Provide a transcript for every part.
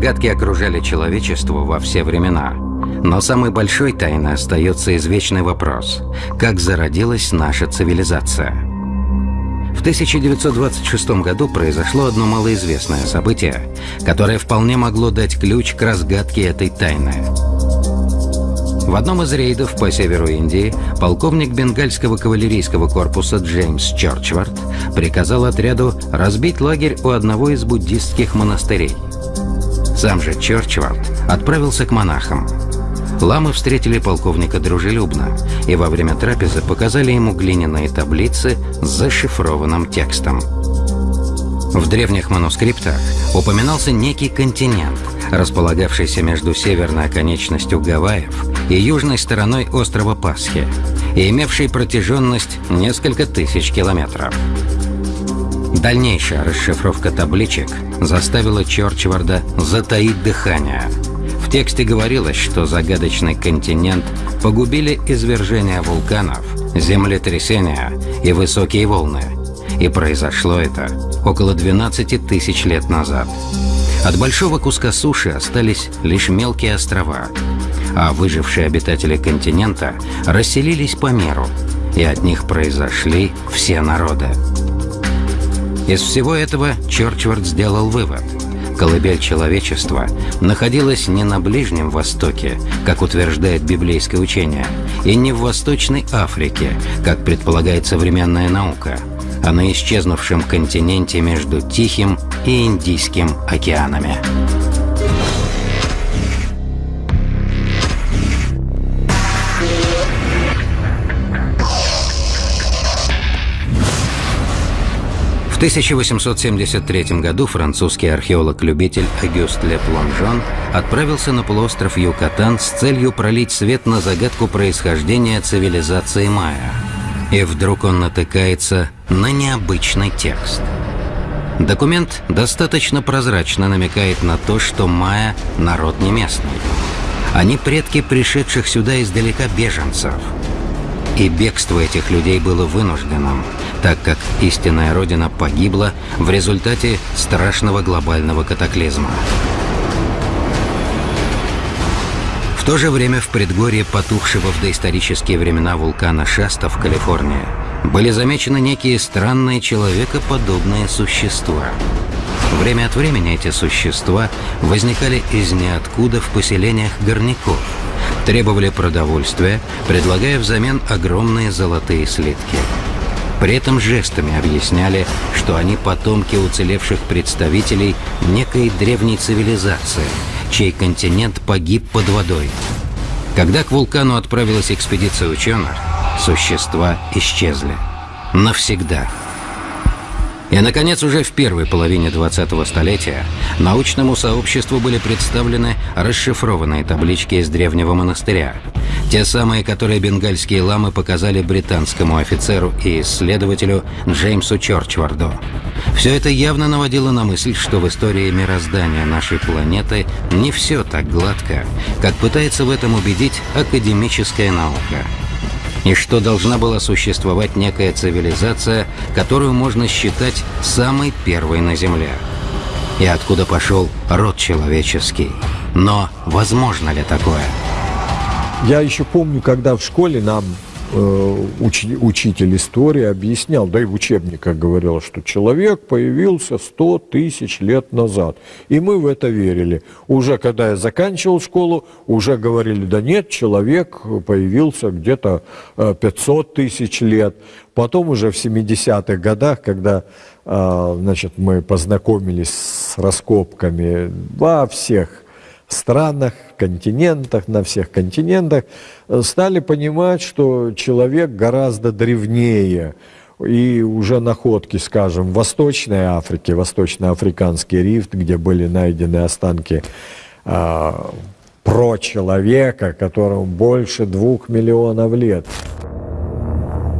Загадки окружали человечество во все времена. Но самой большой тайной остается извечный вопрос – как зародилась наша цивилизация? В 1926 году произошло одно малоизвестное событие, которое вполне могло дать ключ к разгадке этой тайны. В одном из рейдов по северу Индии полковник бенгальского кавалерийского корпуса Джеймс Чорчвард приказал отряду разбить лагерь у одного из буддистских монастырей. Сам же Чорчвард отправился к монахам. Ламы встретили полковника дружелюбно и во время трапезы показали ему глиняные таблицы с зашифрованным текстом. В древних манускриптах упоминался некий континент, располагавшийся между северной оконечностью Гавайев и южной стороной острова Пасхи, и имевший протяженность несколько тысяч километров. Дальнейшая расшифровка табличек заставила Чорчварда затаить дыхание. В тексте говорилось, что загадочный континент погубили извержения вулканов, землетрясения и высокие волны. И произошло это около 12 тысяч лет назад. От большого куска суши остались лишь мелкие острова, а выжившие обитатели континента расселились по миру, и от них произошли все народы. Из всего этого Чорчвард сделал вывод. Колыбель человечества находилась не на Ближнем Востоке, как утверждает библейское учение, и не в Восточной Африке, как предполагает современная наука – а на исчезнувшем континенте между Тихим и Индийским океанами. 1873 году французский археолог-любитель Агюст Ле Плонжон отправился на полуостров Юкатан с целью пролить свет на загадку происхождения цивилизации майя – и вдруг он натыкается на необычный текст. Документ достаточно прозрачно намекает на то, что майя – народ не местный. Они предки пришедших сюда издалека беженцев. И бегство этих людей было вынужденным, так как истинная родина погибла в результате страшного глобального катаклизма. В то же время в предгорье потухшего в доисторические времена вулкана Шаста в Калифорнии были замечены некие странные человекоподобные существа. Время от времени эти существа возникали из ниоткуда в поселениях горняков, требовали продовольствия, предлагая взамен огромные золотые слитки. При этом жестами объясняли, что они потомки уцелевших представителей некой древней цивилизации – чей континент погиб под водой. Когда к вулкану отправилась экспедиция ученых, существа исчезли. Навсегда. И, наконец, уже в первой половине 20-го столетия научному сообществу были представлены расшифрованные таблички из древнего монастыря. Те самые, которые бенгальские ламы показали британскому офицеру и исследователю Джеймсу Чорчварду. Все это явно наводило на мысль, что в истории мироздания нашей планеты не все так гладко, как пытается в этом убедить академическая наука – и что должна была существовать некая цивилизация, которую можно считать самой первой на Земле. И откуда пошел род человеческий. Но возможно ли такое? Я еще помню, когда в школе нам уч, учитель истории объяснял, да и в учебниках говорил, что человек появился 100 тысяч лет назад. И мы в это верили. Уже когда я заканчивал школу, уже говорили, да нет, человек появился где-то 500 э, тысяч лет. Потом уже в 70-х годах, когда э, значит, мы познакомились с раскопками во всех странах, континентах, на всех континентах, э, стали понимать, что человек гораздо древнее. И уже находки, скажем, в Восточной Африке, Восточно-Африканский рифт, где были найдены останки э, про-человека, которому больше двух миллионов лет.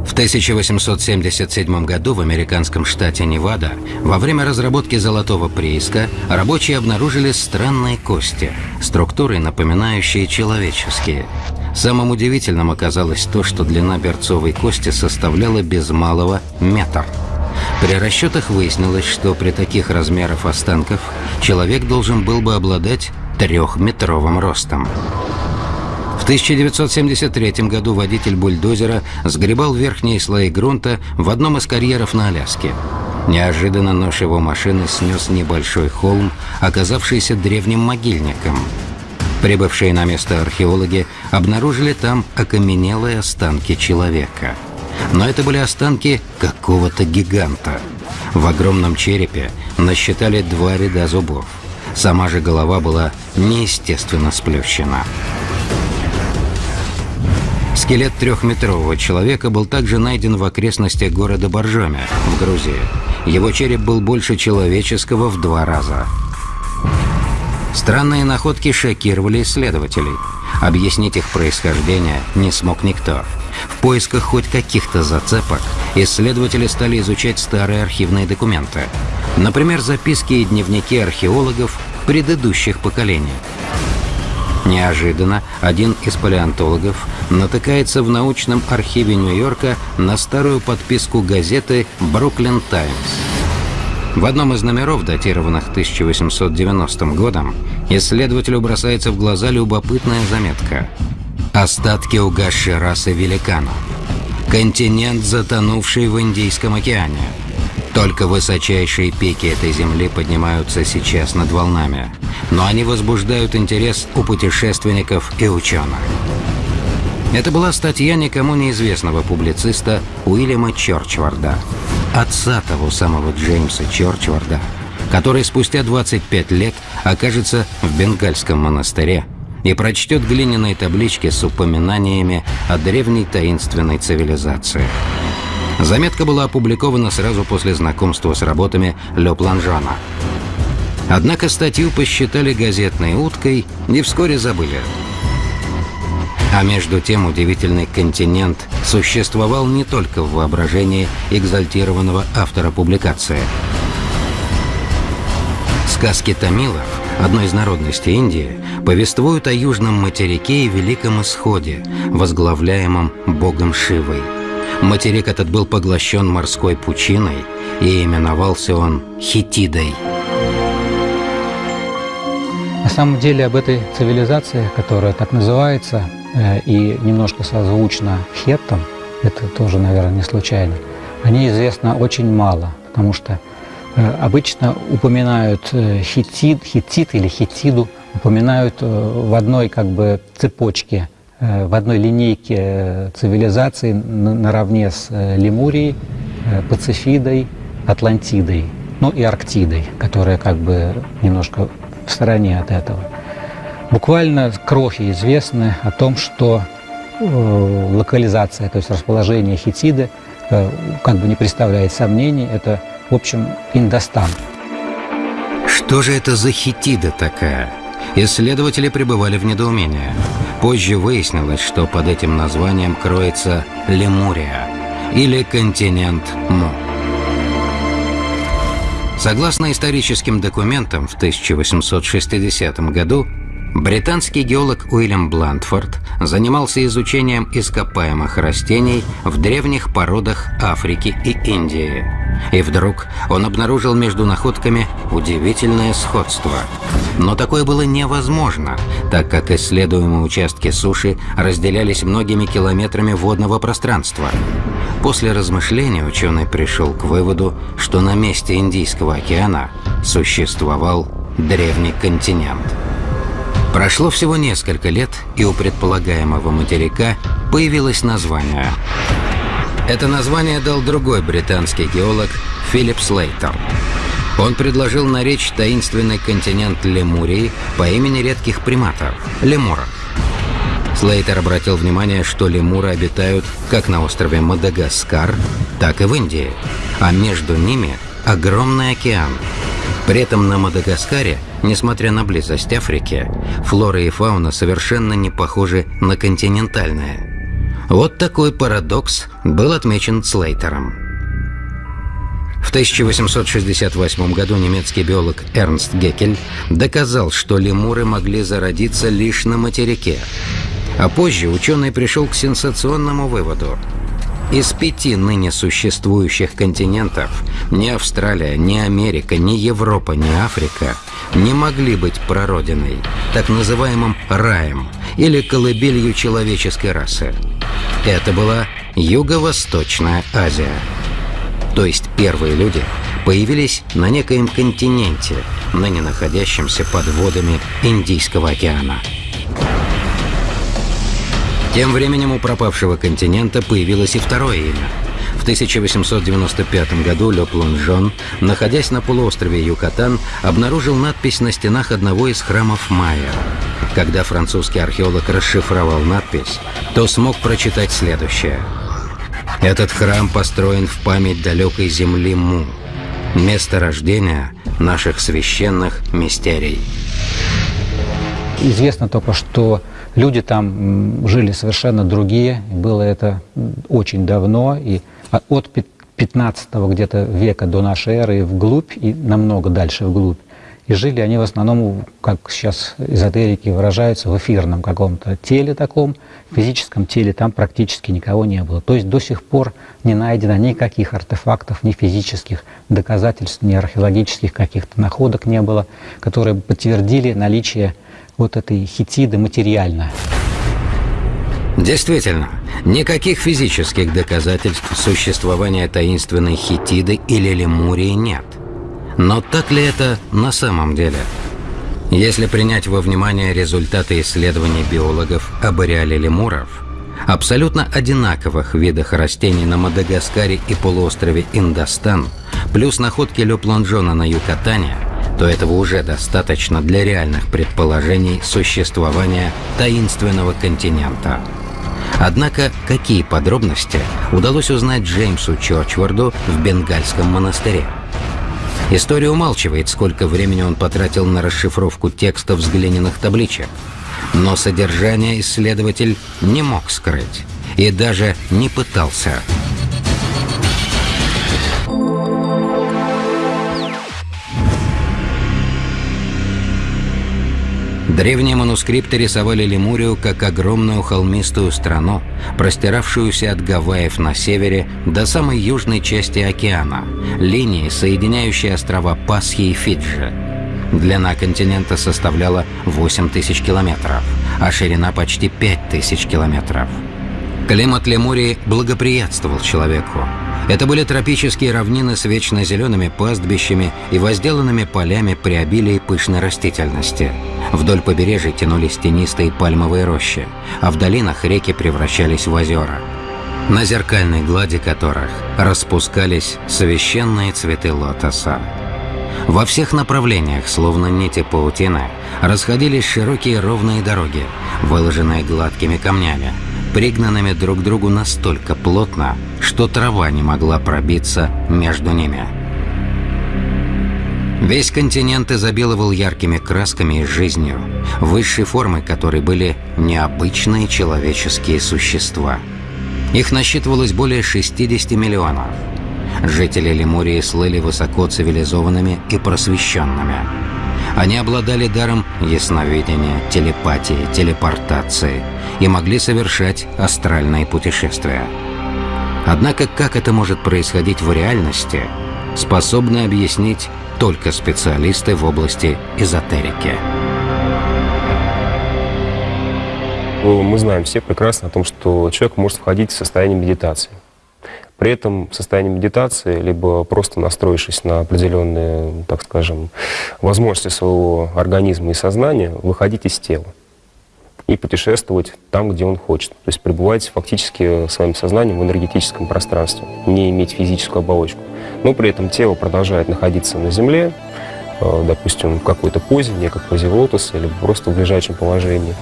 В 1877 году в американском штате Невада во время разработки золотого прииска рабочие обнаружили странные кости, структуры, напоминающие человеческие. Самым удивительным оказалось то, что длина берцовой кости составляла без малого метр. При расчетах выяснилось, что при таких размерах останков человек должен был бы обладать трехметровым ростом. В 1973 году водитель бульдозера сгребал верхние слои грунта в одном из карьеров на Аляске. Неожиданно нож его машины снес небольшой холм, оказавшийся древним могильником. Прибывшие на место археологи обнаружили там окаменелые останки человека. Но это были останки какого-то гиганта. В огромном черепе насчитали два ряда зубов. Сама же голова была неестественно сплющена. Скелет трехметрового человека был также найден в окрестностях города Боржоми, в Грузии. Его череп был больше человеческого в два раза. Странные находки шокировали исследователей. Объяснить их происхождение не смог никто. В поисках хоть каких-то зацепок исследователи стали изучать старые архивные документы. Например, записки и дневники археологов предыдущих поколений. Неожиданно один из палеонтологов натыкается в научном архиве Нью-Йорка на старую подписку газеты «Бруклин Таймс». В одном из номеров, датированных 1890 годом, исследователю бросается в глаза любопытная заметка. «Остатки угасшей расы великанов. Континент, затонувший в Индийском океане. Только высочайшие пики этой земли поднимаются сейчас над волнами, но они возбуждают интерес у путешественников и ученых. Это была статья никому неизвестного публициста Уильяма Чорчварда, отца того самого Джеймса Чорчварда, который спустя 25 лет окажется в Бенгальском монастыре и прочтет глиняные таблички с упоминаниями о древней таинственной цивилизации – Заметка была опубликована сразу после знакомства с работами Ле Планжона. Однако статью посчитали газетной уткой и вскоре забыли. А между тем удивительный континент существовал не только в воображении экзальтированного автора публикации. Сказки тамилов, одной из народностей Индии, повествуют о южном материке и великом исходе, возглавляемом богом Шивой – Материк этот был поглощен морской пучиной, и именовался он Хитидой. На самом деле об этой цивилизации, которая так называется, э, и немножко созвучна хеттам, это тоже, наверное, не случайно, о ней известно очень мало, потому что э, обычно упоминают э, хитид, хитит или хитиду, упоминают в одной как бы цепочке – Э, в одной линейке э, цивилизации наравне с э, Лемурией, Пацифидой, Атлантидой, ну и Арктидой, которая как бы немножко в стороне от этого. Буквально крохи известны о том, что локализация, то есть расположение Хитиды, как бы не представляет сомнений, это, в общем, Индостан. Что же это за Хитида такая? Исследователи пребывали в недоумении. Позже выяснилось, что под этим названием кроется Лемурия или континент Му. Согласно историческим документам, в 1860 году британский геолог Уильям Блантфорд занимался изучением ископаемых растений в древних породах Африки и Индии. И вдруг он обнаружил между находками удивительное сходство. Но такое было невозможно, так как исследуемые участки суши разделялись многими километрами водного пространства. После размышления ученый пришел к выводу, что на месте Индийского океана существовал древний континент. Прошло всего несколько лет, и у предполагаемого материка появилось название – это название дал другой британский геолог Филипп Слейтер. Он предложил наречь таинственный континент Лемурии по имени редких приматов – лемуров. Слейтер обратил внимание, что лемуры обитают как на острове Мадагаскар, так и в Индии, а между ними огромный океан. При этом на Мадагаскаре, несмотря на близость Африки, флора и фауна совершенно не похожи на континентальные – вот такой парадокс был отмечен Слейтером. В 1868 году немецкий биолог Эрнст Геккель доказал, что лемуры могли зародиться лишь на материке. А позже ученый пришел к сенсационному выводу. Из пяти ныне существующих континентов Ни Австралия, ни Америка, ни Европа, ни Африка не могли быть прародиной, так называемым раем или колыбелью человеческой расы. Это была Юго-Восточная Азия. То есть первые люди появились на некоем континенте, ныне находящемся под водами Индийского океана. Тем временем у пропавшего континента появилось и второе имя. В 1895 году Ле Плонжон, находясь на полуострове Юкатан, обнаружил надпись на стенах одного из храмов майя. Когда французский археолог расшифровал надпись, то смог прочитать следующее. Этот храм построен в память далекой земли Му, место рождения наших священных мистерий. Известно только, что люди там жили совершенно другие. Было это очень давно, и от 15 где-то века до нашей эры вглубь, и намного дальше вглубь. И жили они в основном, как сейчас эзотерики выражаются, в эфирном каком-то теле таком, физическом теле там практически никого не было. То есть до сих пор не найдено никаких артефактов, ни физических доказательств, ни археологических каких-то находок не было, которые подтвердили наличие вот этой хитиды материально. Действительно, никаких физических доказательств существования таинственной хитиды или лемурии нет. Но так ли это на самом деле? Если принять во внимание результаты исследований биологов об ареале лемуров, абсолютно одинаковых видах растений на Мадагаскаре и полуострове Индостан, плюс находки Ле Плонжона на Юкатане – то этого уже достаточно для реальных предположений существования таинственного континента. Однако, какие подробности удалось узнать Джеймсу Чорчварду в Бенгальском монастыре? История умалчивает, сколько времени он потратил на расшифровку текстов с глиняных табличек. Но содержание исследователь не мог скрыть и даже не пытался. Древние манускрипты рисовали Лемурию как огромную холмистую страну, простиравшуюся от Гавайев на севере до самой южной части океана, линии, соединяющей острова Пасхи и Фиджи. Длина континента составляла 8 тысяч километров, а ширина почти 5 тысяч километров. Климат Лемурии благоприятствовал человеку. Это были тропические равнины с вечно зелеными пастбищами и возделанными полями при обилии пышной растительности. Вдоль побережья тянулись тенистые пальмовые рощи, а в долинах реки превращались в озера, на зеркальной глади которых распускались священные цветы лотоса. Во всех направлениях, словно нити паутины, расходились широкие ровные дороги, выложенные гладкими камнями, пригнанными друг к другу настолько плотно, что трава не могла пробиться между ними. Весь континент изобиловал яркими красками и жизнью, высшей формой которой были необычные человеческие существа. Их насчитывалось более 60 миллионов. Жители Лемурии слыли высоко цивилизованными и просвещенными. Они обладали даром ясновидения, телепатии, телепортации и могли совершать астральные путешествия. Однако как это может происходить в реальности, способны объяснить только специалисты в области эзотерики. Мы знаем все прекрасно о том, что человек может входить в состояние медитации. При этом в состоянии медитации, либо просто настроившись на определенные, так скажем, возможности своего организма и сознания, выходить из тела и путешествовать там, где он хочет. То есть пребывать фактически своим сознанием в энергетическом пространстве, не иметь физическую оболочку. Но при этом тело продолжает находиться на Земле, э, допустим, в какой-то позе, не как позе лотоса, или просто в лежачем положении.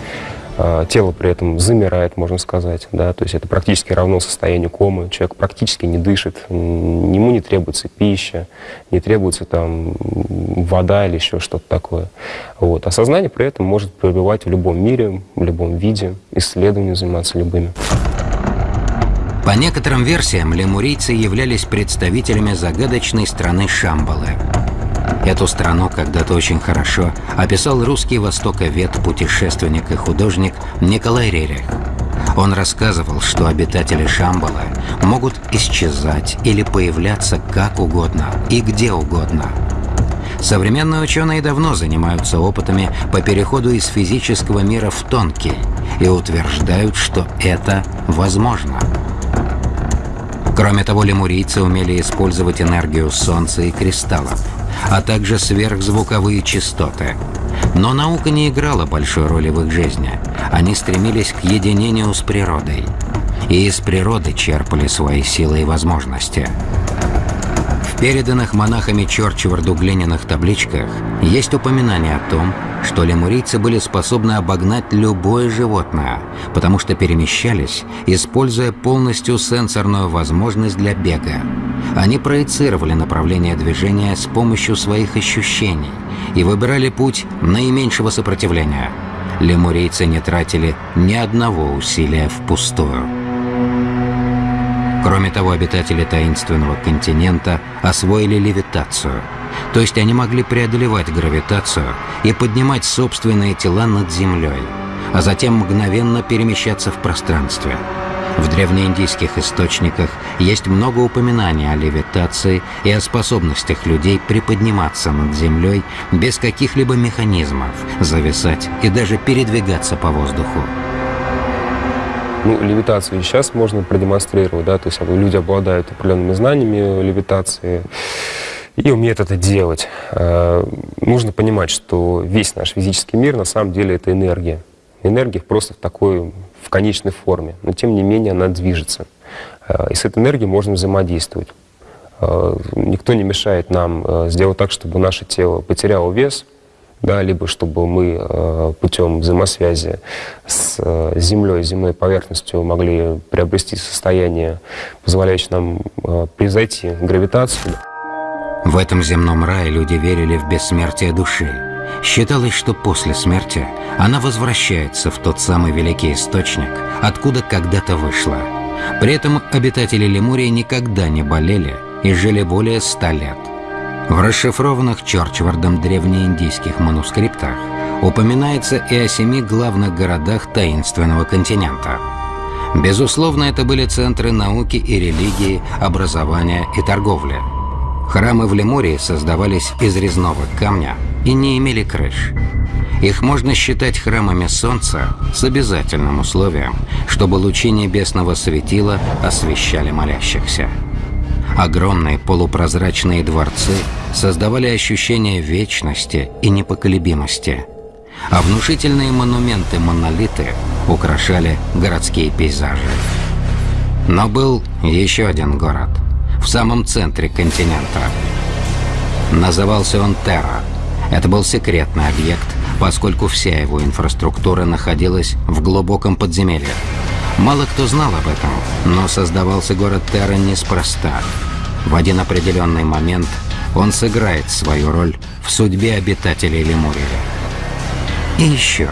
А, тело при этом замирает, можно сказать, да, то есть это практически равно состоянию комы, человек практически не дышит, ему не требуется пища, не требуется там вода или еще что-то такое. Вот. А сознание при этом может пребывать в любом мире, в любом виде, исследованием заниматься любыми. По некоторым версиям, лемурийцы являлись представителями загадочной страны Шамбалы – Эту страну когда-то очень хорошо описал русский востоковед, путешественник и художник Николай Рерих. Он рассказывал, что обитатели Шамбала могут исчезать или появляться как угодно и где угодно. Современные ученые давно занимаются опытами по переходу из физического мира в тонкий и утверждают, что это возможно. Кроме того, лемурийцы умели использовать энергию Солнца и кристаллов, а также сверхзвуковые частоты. Но наука не играла большой роли в их жизни. Они стремились к единению с природой. И из природы черпали свои силы и возможности. В переданных монахами Чорчеварду глиняных табличках есть упоминание о том, что лемурийцы были способны обогнать любое животное, потому что перемещались, используя полностью сенсорную возможность для бега. Они проецировали направление движения с помощью своих ощущений и выбирали путь наименьшего сопротивления. Лемурийцы не тратили ни одного усилия впустую. Кроме того, обитатели таинственного континента освоили левитацию – то есть они могли преодолевать гравитацию и поднимать собственные тела над Землей, а затем мгновенно перемещаться в пространстве. В древнеиндийских источниках есть много упоминаний о левитации и о способностях людей приподниматься над Землей без каких-либо механизмов, зависать и даже передвигаться по воздуху. Ну, левитацию сейчас можно продемонстрировать, да, то есть люди обладают определенными знаниями левитации, и умеет это делать. Э, нужно понимать, что весь наш физический мир на самом деле это энергия. Энергия просто в такой, в конечной форме, но тем не менее она движется. Э, и с этой энергией можно взаимодействовать. Э, никто не мешает нам сделать так, чтобы наше тело потеряло вес, да, либо чтобы мы путем взаимосвязи с Землей, земной поверхностью могли приобрести состояние, позволяющее нам превзойти гравитацию. В этом земном рае люди верили в бессмертие души. Считалось, что после смерти она возвращается в тот самый великий источник, откуда когда-то вышла. При этом обитатели Лемурии никогда не болели и жили более ста лет. В расшифрованных Чорчвардом древнеиндийских манускриптах упоминается и о семи главных городах таинственного континента. Безусловно, это были центры науки и религии, образования и торговли – Храмы в Лемурии создавались из резного камня и не имели крыш. Их можно считать храмами Солнца с обязательным условием, чтобы лучи небесного светила освещали молящихся. Огромные полупрозрачные дворцы создавали ощущение вечности и непоколебимости, а внушительные монументы-монолиты украшали городские пейзажи. Но был еще один город – в самом центре континента. Назывался он Терра. Это был секретный объект, поскольку вся его инфраструктура находилась в глубоком подземелье. Мало кто знал об этом, но создавался город Терра неспроста. В один определенный момент он сыграет свою роль в судьбе обитателей Лемурии. И еще,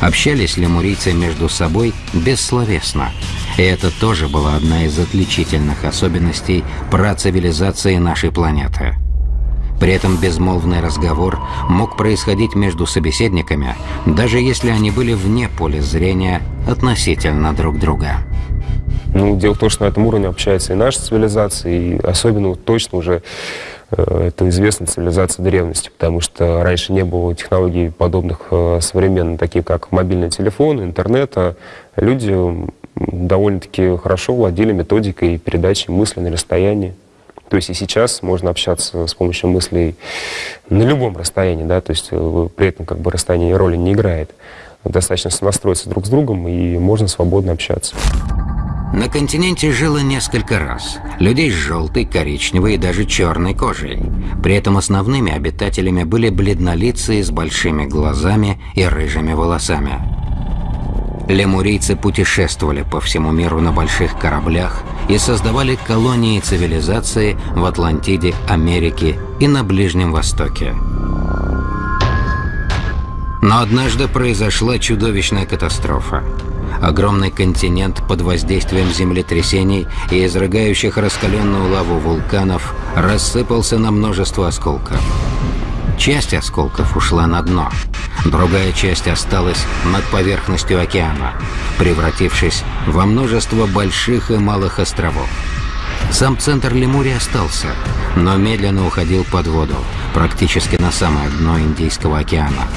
общались лемурийцы между собой бессловесно – и это тоже была одна из отличительных особенностей процивилизации нашей планеты. При этом безмолвный разговор мог происходить между собеседниками, даже если они были вне поля зрения относительно друг друга. Ну, дело в том, что на этом уровне общается и наша цивилизация, и особенно точно уже э, это известная цивилизация древности, потому что раньше не было технологий подобных э, современным, таких как мобильный телефон, интернета. Люди довольно-таки хорошо владели методикой передачи мысли на расстоянии. То есть и сейчас можно общаться с помощью мыслей на любом расстоянии, да, то есть э, при этом как бы расстояние роли не играет. Достаточно сонастроиться друг с другом, и можно свободно общаться. На континенте жило несколько раз. Людей с желтой, коричневой и даже черной кожей. При этом основными обитателями были бледнолицые с большими глазами и рыжими волосами. Лемурийцы путешествовали по всему миру на больших кораблях и создавали колонии цивилизации в Атлантиде, Америке и на Ближнем Востоке. Но однажды произошла чудовищная катастрофа. Огромный континент под воздействием землетрясений и изрыгающих раскаленную лаву вулканов рассыпался на множество осколков. Часть осколков ушла на дно, другая часть осталась над поверхностью океана, превратившись во множество больших и малых островов. Сам центр Лемурии остался, но медленно уходил под воду, практически на самое дно Индийского океана.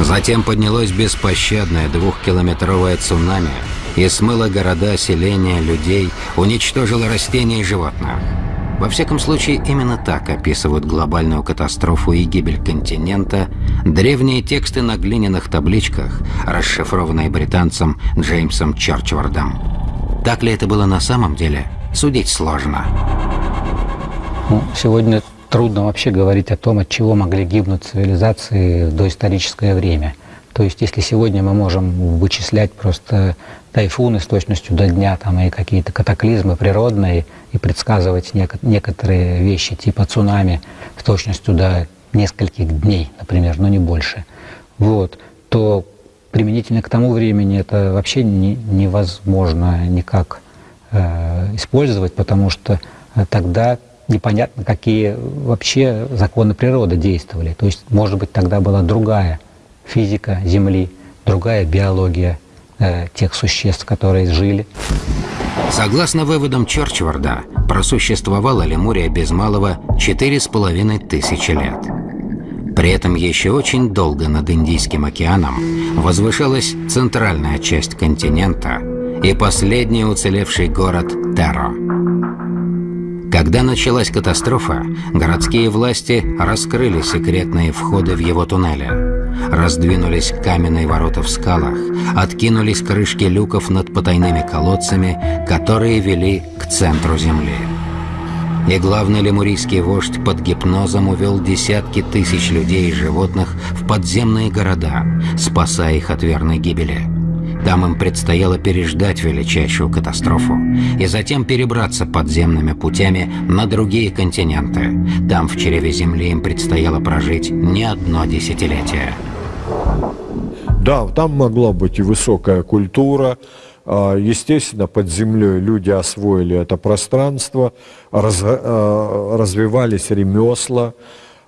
Затем поднялось беспощадное двухкилометровое цунами и смыло города, селения, людей, уничтожило растения и животных. Во всяком случае, именно так описывают глобальную катастрофу и гибель континента древние тексты на глиняных табличках, расшифрованные британцем Джеймсом Чорчвардом. Так ли это было на самом деле, судить сложно. Ну, сегодня трудно вообще говорить о том, от чего могли гибнуть цивилизации в доисторическое время. То есть, если сегодня мы можем вычислять просто тайфуны с точностью до дня там, и какие-то катаклизмы природные и предсказывать нек- некоторые вещи типа цунами с точностью до нескольких дней, например, но не больше, вот, то применительно к тому времени это вообще не, невозможно никак э, использовать, потому что э, тогда непонятно, какие вообще законы природы действовали. То есть, может быть, тогда была другая физика Земли, другая биология э, тех существ, которые жили. Согласно выводам Чорчварда, просуществовала Лемурия без малого четыре с половиной тысячи лет. При этом еще очень долго над Индийским океаном возвышалась центральная часть континента и последний уцелевший город Теро. Когда началась катастрофа, городские власти раскрыли секретные входы в его туннели. Раздвинулись каменные ворота в скалах, откинулись крышки люков над потайными колодцами, которые вели к центру земли. И главный лемурийский вождь под гипнозом увел десятки тысяч людей и животных в подземные города, спасая их от верной гибели. Там им предстояло переждать величайшую катастрофу и затем перебраться подземными путями на другие континенты. Там, в чреве Земли, им предстояло прожить не одно десятилетие. Да, там могла быть и высокая культура. А, естественно, под землей люди освоили это пространство, а, развивались ремесла.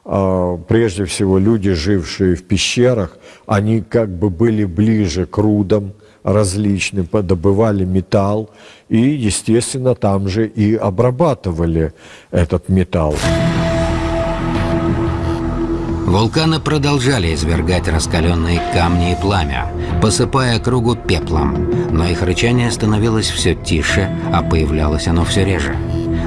А, прежде всего, люди, жившие в пещерах, они как бы были ближе к рудам, различным, добывали металл и, естественно, там же и обрабатывали этот металл. Вулканы продолжали извергать раскаленные камни и пламя, посыпая кругу пеплом, но их рычание становилось все тише, а появлялось оно все реже.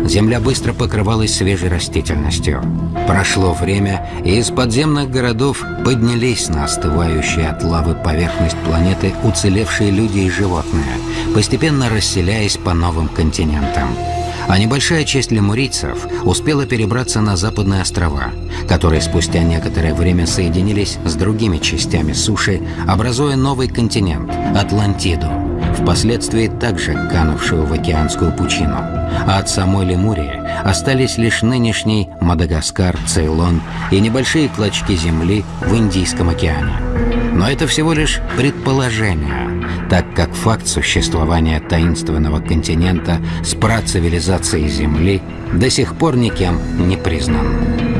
Земля быстро покрывалась свежей растительностью. Прошло время, и из подземных городов поднялись на остывающие от лавы поверхность планеты уцелевшие люди и животные, постепенно расселяясь по новым континентам. А небольшая часть лемурийцев успела перебраться на западные острова, которые спустя некоторое время соединились с другими частями суши, образуя новый континент – Атлантиду, впоследствии также канувшую в океанскую пучину. А от самой Лемурии остались лишь нынешний Мадагаскар, Цейлон и небольшие клочки земли в Индийском океане. Но это всего лишь предположение, так как факт существования таинственного континента с працивилизацией Земли до сих пор никем не признан.